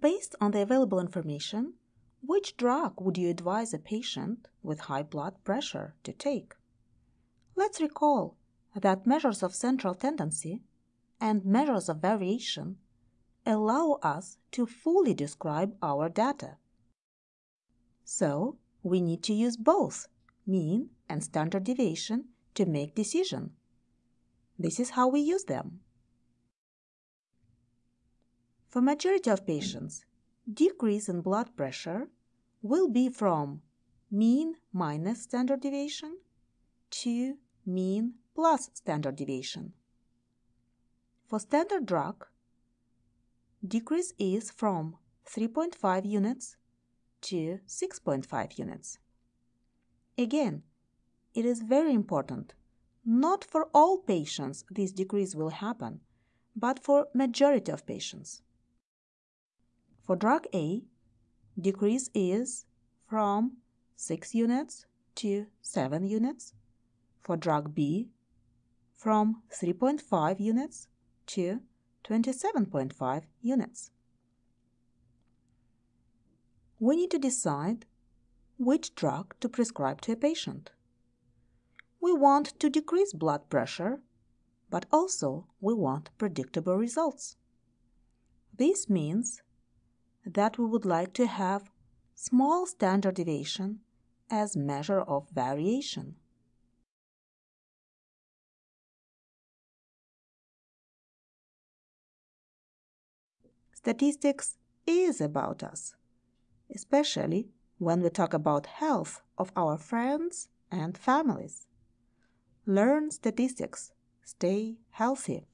Based on the available information, which drug would you advise a patient with high blood pressure to take? Let's recall that measures of central tendency and measures of variation allow us to fully describe our data. So, we need to use both mean and standard deviation to make decision. This is how we use them. For majority of patients, decrease in blood pressure will be from mean minus standard deviation to mean plus standard deviation. For standard drug, decrease is from 3.5 units to 6.5 units. Again, it is very important. Not for all patients this decrease will happen, but for majority of patients. For drug A, decrease is from 6 units to 7 units. For drug B, from 3.5 units to 27.5 units. We need to decide which drug to prescribe to a patient. We want to decrease blood pressure, but also we want predictable results. This means that we would like to have small standard deviation as measure of variation. Statistics is about us, especially when we talk about health of our friends and families. Learn statistics. Stay healthy.